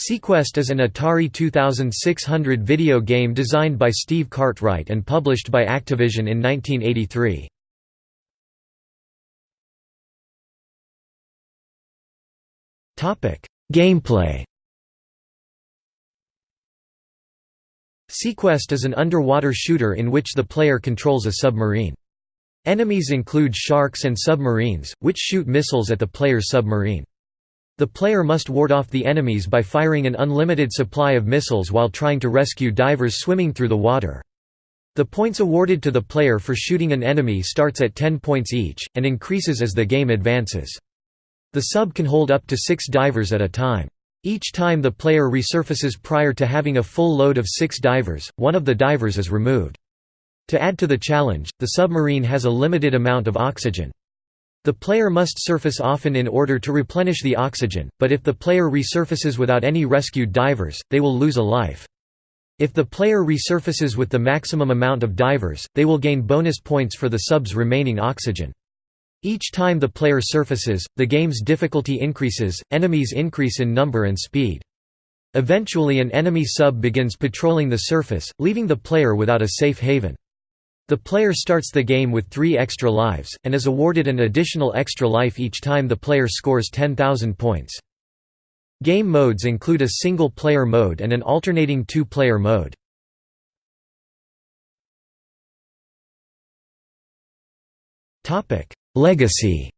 Seaquest is an Atari 2600 video game designed by Steve Cartwright and published by Activision in 1983. Gameplay Seaquest is an underwater shooter in which the player controls a submarine. Enemies include sharks and submarines, which shoot missiles at the player's submarine. The player must ward off the enemies by firing an unlimited supply of missiles while trying to rescue divers swimming through the water. The points awarded to the player for shooting an enemy starts at 10 points each, and increases as the game advances. The sub can hold up to six divers at a time. Each time the player resurfaces prior to having a full load of six divers, one of the divers is removed. To add to the challenge, the submarine has a limited amount of oxygen. The player must surface often in order to replenish the oxygen, but if the player resurfaces without any rescued divers, they will lose a life. If the player resurfaces with the maximum amount of divers, they will gain bonus points for the sub's remaining oxygen. Each time the player surfaces, the game's difficulty increases, enemies increase in number and speed. Eventually an enemy sub begins patrolling the surface, leaving the player without a safe haven. The player starts the game with three extra lives, and is awarded an additional extra life each time the player scores 10,000 points. Game modes include a single-player mode and an alternating two-player mode. Legacy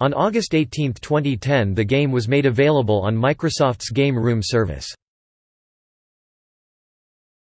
On August 18, 2010 the game was made available on Microsoft's Game Room service.